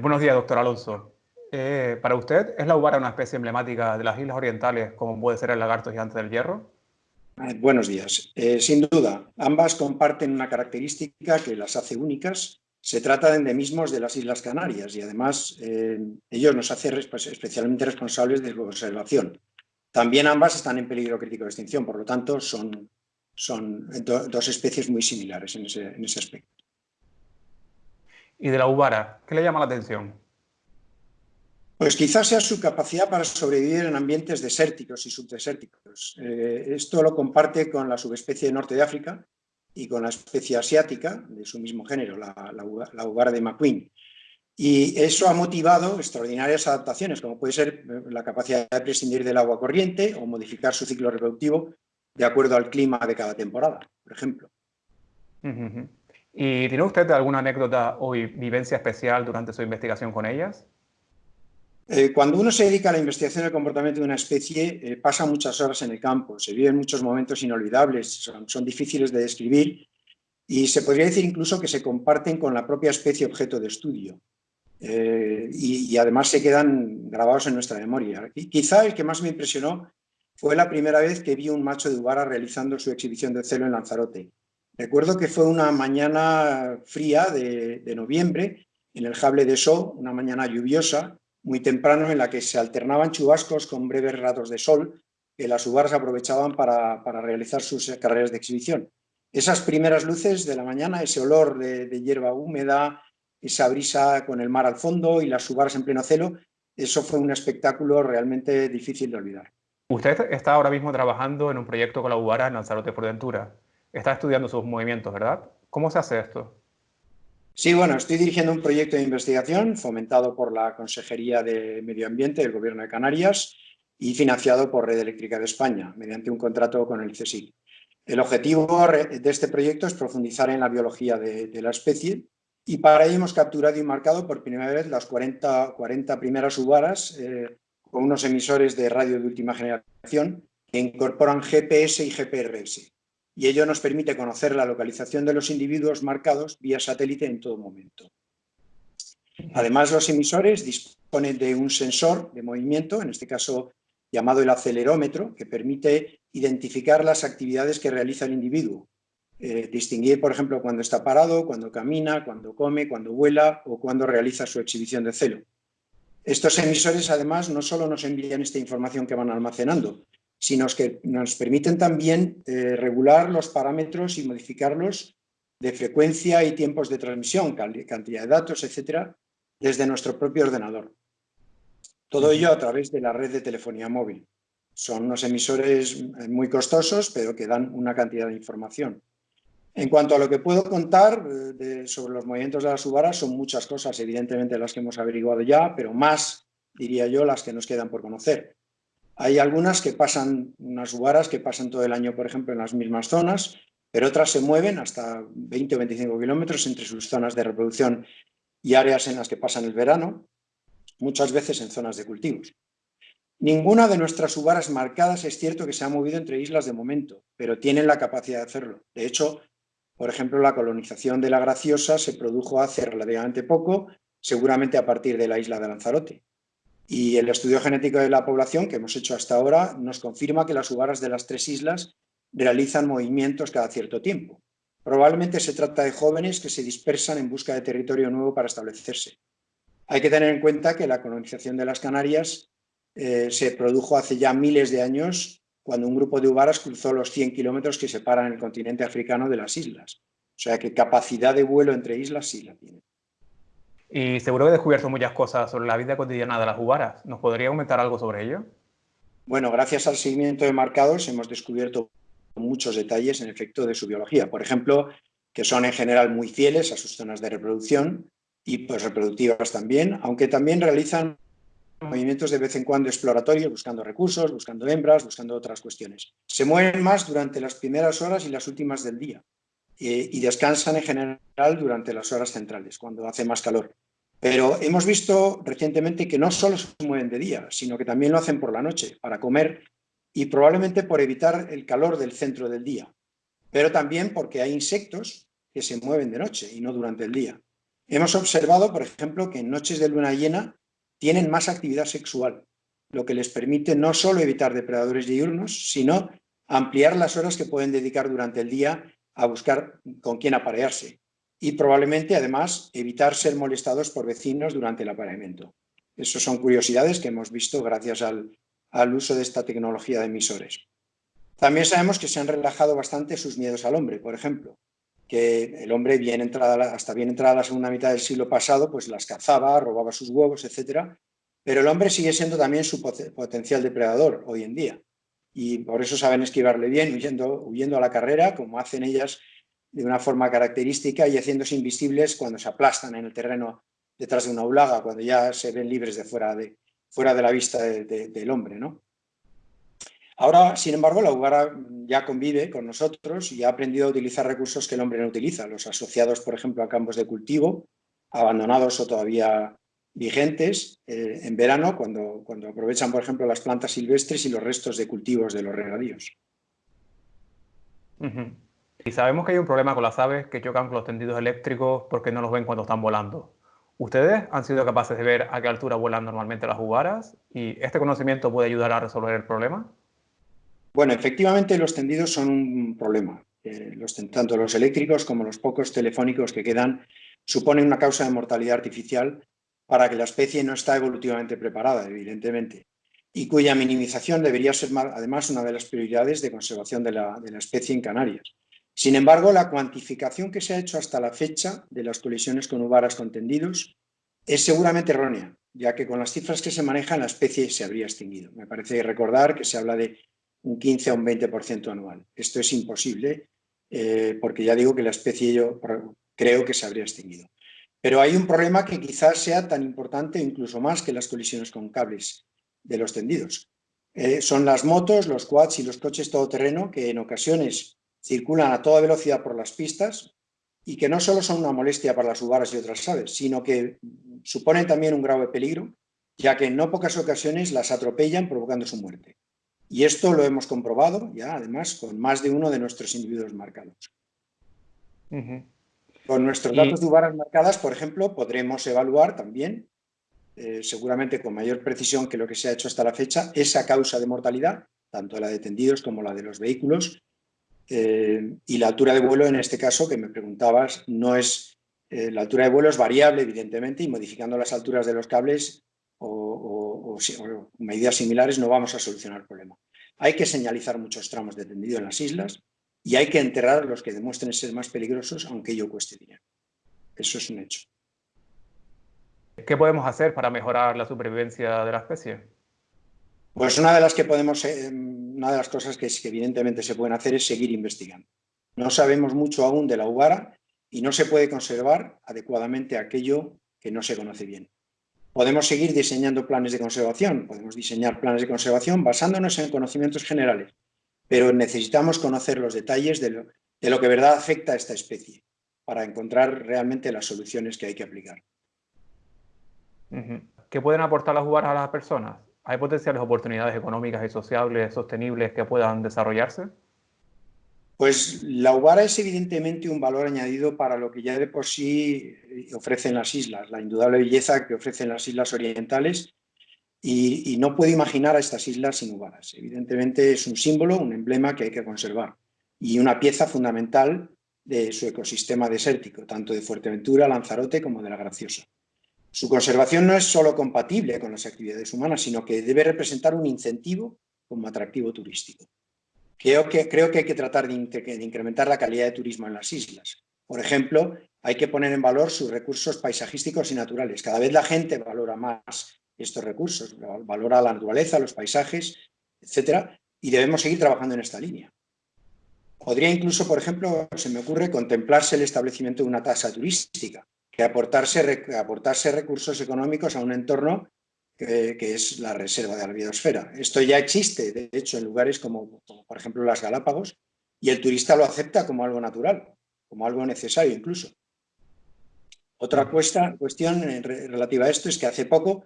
Buenos días, doctor Alonso. Eh, ¿Para usted es la ubara una especie emblemática de las islas orientales como puede ser el lagarto gigante del hierro? Eh, buenos días. Eh, sin duda, ambas comparten una característica que las hace únicas. Se trata de endemismos de las Islas Canarias y además ellos nos hacen especialmente responsables de su observación. También ambas están en peligro crítico de extinción, por lo tanto son, dos especies muy similares en ese aspecto. ¿Y de la ubara? ¿Qué le llama la atención? Pues quizás sea su capacidad para sobrevivir en ambientes desérticos y subdesérticos. Eh, esto lo comparte con la subespecie de norte de África y con la especie asiática de su mismo género, la, la, ubara de McQueen. Y eso ha motivado extraordinarias adaptaciones, como puede ser eh, la capacidad de prescindir del agua corriente o modificar su ciclo reproductivo de acuerdo al clima de cada temporada, por ejemplo. ¿Y tiene usted alguna anécdota o vivencia especial durante su investigación con ellas? Eh, cuando uno se dedica a la investigación del comportamiento de una especie, eh, pasa muchas horas en el campo, se viven muchos momentos inolvidables, son, difíciles de describir y se podría decir incluso que se comparten con la propia especie objeto de estudio. Eh, y, además se quedan grabados en nuestra memoria. Y quizá el que más me impresionó fue la primera vez que vi un macho de Ubara realizando su exhibición de celo en Lanzarote. Recuerdo que fue una mañana fría de, noviembre en el Jable de So, una mañana lluviosa, muy temprano en la que se alternaban chubascos con breves ratos de sol que las ubaras aprovechaban para, realizar sus carreras de exhibición. Esas primeras luces de la mañana, ese olor de, hierba húmeda, esa brisa con el mar al fondo y las ubaras en pleno celo, eso fue un espectáculo realmente difícil de olvidar. Usted está ahora mismo trabajando en un proyecto con la ubara en Lanzarote por Ventura. Está estudiando sus movimientos, ¿verdad? ¿Cómo se hace esto? Sí, bueno, estoy dirigiendo un proyecto de investigación fomentado por la Consejería de Medio Ambiente del Gobierno de Canarias y financiado por Red Eléctrica de España, mediante un contrato con el CSIC. El objetivo de este proyecto es profundizar en la biología de, la especie y para ello hemos capturado y marcado por primera vez las 40, 40 primeras uvaras eh, con unos emisores de radio de última generación que incorporan GPS y GPRS y ello nos permite conocer la localización de los individuos marcados vía satélite en todo momento. Además, los emisores disponen de un sensor de movimiento, en este caso llamado el acelerómetro, que permite identificar las actividades que realiza el individuo. Eh, distinguir, por ejemplo, cuando está parado, cuando camina, cuando come, cuando vuela o cuando realiza su exhibición de celo. Estos emisores, además, no solo nos envían esta información que van almacenando, sino que nos permiten también eh, regular los parámetros y modificarlos de frecuencia y tiempos de transmisión, cantidad de datos, etcétera, desde nuestro propio ordenador. Todo ello a través de la red de telefonía móvil. Son unos emisores eh, muy costosos, pero que dan una cantidad de información. En cuanto a lo que puedo contar eh, sobre los movimientos de las uvaras, son muchas cosas, evidentemente las que hemos averiguado ya, pero más, diría yo, las que nos quedan por conocer. Hay algunas que pasan, unas uvaras que pasan todo el año, por ejemplo, en las mismas zonas, pero otras se mueven hasta 20 o 25 kilómetros entre sus zonas de reproducción y áreas en las que pasan el verano, muchas veces en zonas de cultivos. Ninguna de nuestras uvaras marcadas es cierto que se ha movido entre islas de momento, pero tienen la capacidad de hacerlo. De hecho, por ejemplo, la colonización de la Graciosa se produjo hace relativamente poco, seguramente a partir de la isla de Lanzarote. Y el estudio genético de la población que hemos hecho hasta ahora nos confirma que las uvaras de las tres islas realizan movimientos cada cierto tiempo. Probablemente se trata de jóvenes que se dispersan en busca de territorio nuevo para establecerse. Hay que tener en cuenta que la colonización de las Canarias eh, se produjo hace ya miles de años cuando un grupo de uvaras cruzó los 100 kilómetros que separan el continente africano de las islas. O sea que capacidad de vuelo entre islas sí la tiene. Y seguro que he descubierto muchas cosas sobre la vida cotidiana de las uvaras. ¿Nos podría comentar algo sobre ello? Bueno, gracias al seguimiento de marcados hemos descubierto muchos detalles en efecto de su biología. Por ejemplo, que son en general muy fieles a sus zonas de reproducción y pues reproductivas también, aunque también realizan movimientos de vez en cuando exploratorios, buscando recursos, buscando hembras, buscando otras cuestiones. Se mueven más durante las primeras horas y las últimas del día. Eh, y descansan en general durante las horas centrales, cuando hace más calor. Pero hemos visto recientemente que no solo se mueven de día, sino que también lo hacen por la noche, para comer y probablemente por evitar el calor del centro del día. Pero también porque hay insectos que se mueven de noche y no durante el día. Hemos observado, por ejemplo, que en noches de luna llena tienen más actividad sexual, lo que les permite no solo evitar depredadores diurnos, sino ampliar las horas que pueden dedicar durante el día a buscar con quién aparearse y probablemente además evitar ser molestados por vecinos durante el apareamiento. Esas son curiosidades que hemos visto gracias al, al uso de esta tecnología de emisores. También sabemos que se han relajado bastante sus miedos al hombre, por ejemplo, que el hombre bien entrada, hasta bien entrada la segunda mitad del siglo pasado, pues las cazaba, robaba sus huevos, etcétera, pero el hombre sigue siendo también su potencial depredador hoy en día. Y por eso saben esquivarle bien, huyendo, huyendo a la carrera, como hacen ellas de una forma característica y haciéndose invisibles cuando se aplastan en el terreno detrás de una ulaga, cuando ya se ven libres de fuera de, fuera de la vista del hombre. ¿no? Ahora, sin embargo, la ugara ya convive con nosotros y ha aprendido a utilizar recursos que el hombre no utiliza, los asociados, por ejemplo, a campos de cultivo, abandonados o todavía vigentes eh, en verano, cuando, cuando aprovechan, por ejemplo, las plantas silvestres y los restos de cultivos de los regadíos. Y sabemos que hay un problema con las aves que chocan con los tendidos eléctricos porque no los ven cuando están volando. ¿Ustedes han sido capaces de ver a qué altura vuelan normalmente las jugaras? ¿Y este conocimiento puede ayudar a resolver el problema? Bueno, efectivamente los tendidos son un problema. Eh, los, tanto los eléctricos como los pocos telefónicos que quedan suponen una causa de mortalidad artificial para que la especie no está evolutivamente preparada, evidentemente, y cuya minimización debería ser además una de las prioridades de conservación de la, especie en Canarias. Sin embargo, la cuantificación que se ha hecho hasta la fecha de las colisiones con uvaras con tendidos es seguramente errónea, ya que con las cifras que se manejan la especie se habría extinguido. Me parece recordar que se habla de un 15 a un 20% anual. Esto es imposible eh, porque ya digo que la especie yo creo que se habría extinguido. Pero hay un problema que quizás sea tan importante incluso más que las colisiones con cables de los tendidos. Eh, son las motos, los quads y los coches todoterreno que en ocasiones circulan a toda velocidad por las pistas y que no solo son una molestia para las uvaras y otras aves, sino que suponen también un grave peligro, ya que en no pocas ocasiones las atropellan provocando su muerte. Y esto lo hemos comprobado ya, además, con más de uno de nuestros individuos marcados. Con nuestros datos de marcadas, por ejemplo, podremos evaluar también, eh, seguramente con mayor precisión que lo que se ha hecho hasta la fecha, esa causa de mortalidad, tanto la de tendidos como la de los vehículos, eh, y la altura de vuelo, en este caso, que me preguntabas, no es... Eh, la altura de vuelo es variable, evidentemente, y modificando las alturas de los cables o, medidas similares no vamos a solucionar el problema. Hay que señalizar muchos tramos de tendido en las islas y hay que enterrar los que demuestren ser más peligrosos, aunque ello cueste dinero. Eso es un hecho. ¿Qué podemos hacer para mejorar la supervivencia de la especie? Pues una de las que podemos, eh, una de las cosas que, evidentemente se pueden hacer es seguir investigando. No sabemos mucho aún de la ugara y no se puede conservar adecuadamente aquello que no se conoce bien. Podemos seguir diseñando planes de conservación, podemos diseñar planes de conservación basándonos en conocimientos generales, pero necesitamos conocer los detalles de lo, de lo que verdad afecta a esta especie para encontrar realmente las soluciones que hay que aplicar. ¿Qué pueden aportar las uvaras a las personas? ¿Hay potenciales oportunidades económicas y sociales sostenibles que puedan desarrollarse? Pues la UBARA es evidentemente un valor añadido para lo que ya de por sí ofrecen las islas, la indudable belleza que ofrecen las islas orientales y, no puedo imaginar a estas islas sin uvaras. Evidentemente es un símbolo, un emblema que hay que conservar y una pieza fundamental de su ecosistema desértico, tanto de Fuerteventura, Lanzarote como de La Graciosa. Su conservación no es solo compatible con las actividades humanas, sino que debe representar un incentivo como atractivo turístico. Creo que, creo que hay que tratar de, incrementar la calidad de turismo en las islas. Por ejemplo, hay que poner en valor sus recursos paisajísticos y naturales. Cada vez la gente valora más estos recursos, valora la naturaleza, los paisajes, etcétera, y debemos seguir trabajando en esta línea. Podría incluso, por ejemplo, se me ocurre contemplarse el establecimiento de una tasa turística, que aportarse, aportarse recursos económicos a un entorno que, es la reserva de la biosfera. Esto ya existe, de hecho, en lugares como, por ejemplo las Galápagos, y el turista lo acepta como algo natural, como algo necesario incluso. Otra cuestión relativa a esto es que hace poco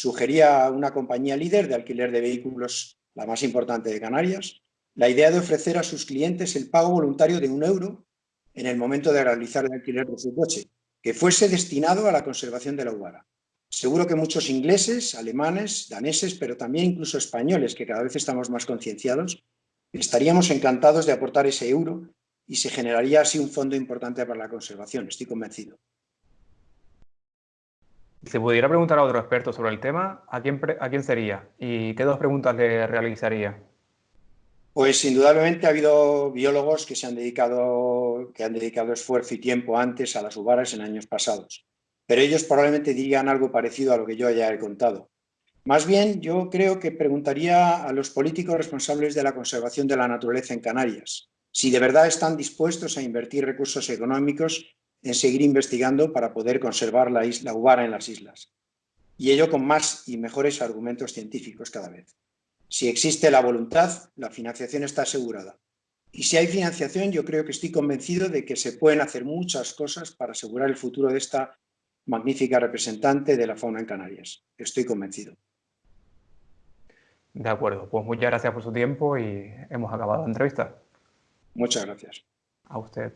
sugería una compañía líder de alquiler de vehículos, la más importante de Canarias, la idea de ofrecer a sus clientes el pago voluntario de un euro en el momento de realizar el alquiler de su coche, que fuese destinado a la conservación de la uvara. Seguro que muchos ingleses, alemanes, daneses, pero también incluso españoles, que cada vez estamos más concienciados, estaríamos encantados de aportar ese euro y se generaría así un fondo importante para la conservación, estoy convencido. Si pudiera preguntar a otro experto sobre el tema, ¿a quién, ¿a quién sería? ¿Y qué dos preguntas le realizaría? Pues indudablemente ha habido biólogos que, se han dedicado, que han dedicado esfuerzo y tiempo antes a las uvaras en años pasados, pero ellos probablemente dirían algo parecido a lo que yo ya he contado. Más bien, yo creo que preguntaría a los políticos responsables de la conservación de la naturaleza en Canarias, si de verdad están dispuestos a invertir recursos económicos en seguir investigando para poder conservar la isla Uvara en las islas. Y ello con más y mejores argumentos científicos cada vez. Si existe la voluntad, la financiación está asegurada. Y si hay financiación, yo creo que estoy convencido de que se pueden hacer muchas cosas para asegurar el futuro de esta magnífica representante de la fauna en Canarias. Estoy convencido. De acuerdo, pues muchas gracias por su tiempo y hemos acabado la entrevista. Muchas gracias. A usted.